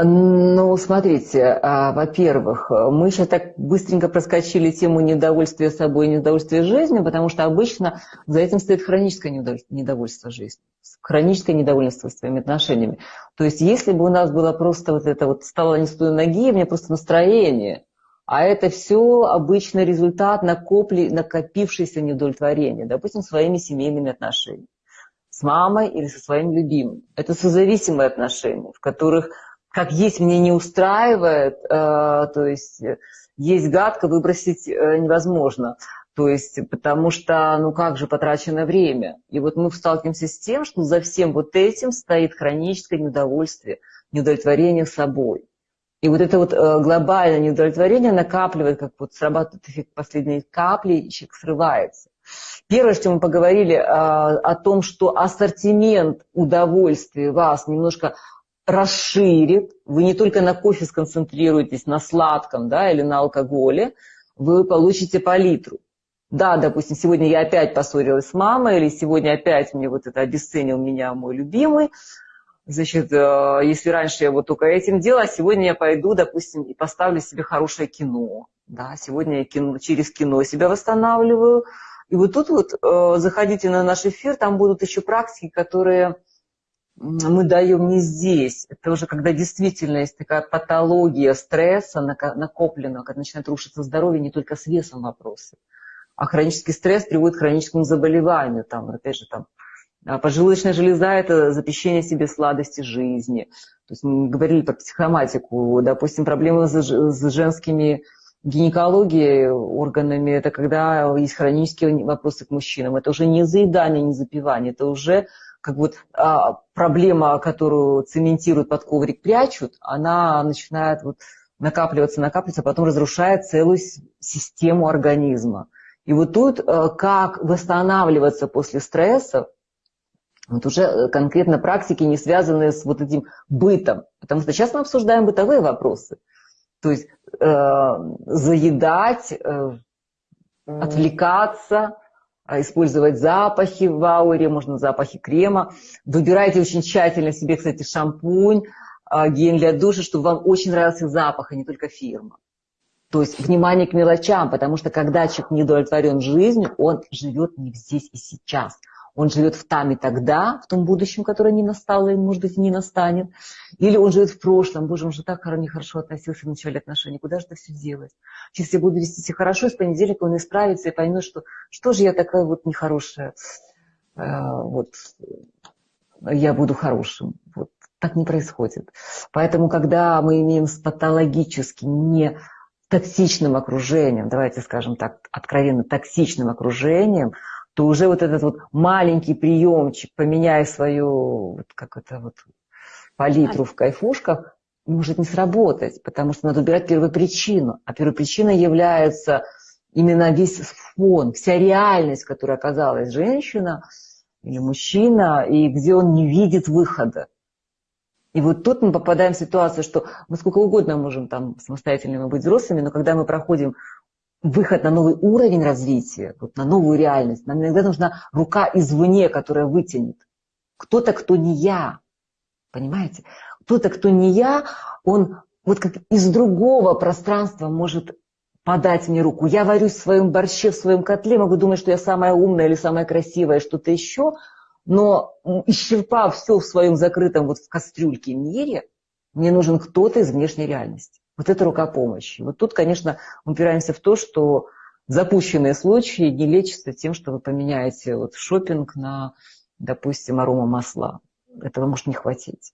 Ну, смотрите, а, во-первых, мы сейчас так быстренько проскочили тему недовольствия собой и недовольствия жизнью, потому что обычно за этим стоит хроническое недовольство жизнью, хроническое недовольство своими отношениями. То есть если бы у нас было просто вот это вот стало не с той ноги, у меня просто настроение, а это все обычный результат накопли, накопившейся неудовлетворения, допустим, своими семейными отношениями, с мамой или со своим любимым. Это созависимые отношения, в которых как есть мне не устраивает, э, то есть э, есть гадко, выбросить э, невозможно. То есть, потому что, ну как же, потрачено время. И вот мы сталкиваемся с тем, что за всем вот этим стоит хроническое неудовольствие, неудовлетворение собой. И вот это вот глобальное неудовлетворение накапливает, как вот срабатывает эффект последней капли, и человек срывается. Первое, что мы поговорили о том, что ассортимент удовольствия вас немножко расширит. Вы не только на кофе сконцентрируетесь, на сладком да, или на алкоголе, вы получите палитру. Да, допустим, сегодня я опять поссорилась с мамой, или сегодня опять мне вот это обесценил меня мой любимый. Значит, э, если раньше я вот только этим делала, сегодня я пойду, допустим, и поставлю себе хорошее кино. Да, сегодня я кино, через кино себя восстанавливаю. И вот тут вот э, заходите на наш эфир, там будут еще практики, которые мы даем не здесь. Это уже когда действительно есть такая патология стресса накопленного, когда начинает рушиться здоровье, не только с весом вопросы. А хронический стресс приводит к хроническому заболеванию. Там, опять же, там, а поджелудочная железа – это запрещение себе сладости жизни. То есть мы говорили про психоматику. Допустим, проблемы с женскими гинекологией, органами, это когда есть хронические вопросы к мужчинам. Это уже не заедание, не запивание, это уже как вот а, проблема, которую цементируют под коврик, прячут, она начинает вот накапливаться, накапливаться, а потом разрушает целую систему организма. И вот тут а, как восстанавливаться после стрессов, вот уже конкретно практики, не связанные с вот этим бытом. Потому что сейчас мы обсуждаем бытовые вопросы. То есть э, заедать, э, отвлекаться, использовать запахи в ауре, можно запахи крема. Выбирайте очень тщательно себе, кстати, шампунь, а, гель для душа, чтобы вам очень нравился запах, а не только фирма. То есть внимание к мелочам, потому что когда человек не удовлетворен жизнью, он живет не здесь и сейчас – он живет в там и тогда, в том будущем, которое не настало и, может быть, не настанет. Или он живет в прошлом. Боже, он же так нехорошо относился в начале отношений. Куда же это все делать? Если я буду вести себя хорошо, с понедельника он исправится и поймет, что что же я такая вот нехорошая. Э, вот я буду хорошим. Вот так не происходит. Поэтому, когда мы имеем с патологически не токсичным окружением, давайте скажем так, откровенно токсичным окружением, то уже вот этот вот маленький приемчик, поменяя свою вот как это вот палитру в кайфушках, может не сработать, потому что надо убирать первопричину. А первопричина является именно весь фон, вся реальность, в которой оказалась женщина или мужчина, и где он не видит выхода. И вот тут мы попадаем в ситуацию, что мы сколько угодно можем там самостоятельными быть взрослыми, но когда мы проходим выход на новый уровень развития, вот на новую реальность, нам иногда нужна рука извне, которая вытянет. Кто-то, кто не я. Понимаете? Кто-то, кто не я, он вот как из другого пространства может подать мне руку. Я варюсь в своем борще, в своем котле, могу думать, что я самая умная или самая красивая, что-то еще, но исчерпав все в своем закрытом вот в кастрюльке мире, мне нужен кто-то из внешней реальности. Вот это рука помощи. Вот тут, конечно, упираемся в то, что запущенные случаи не лечатся тем, что вы поменяете вот шопинг на, допустим, арома масла. Этого может не хватить.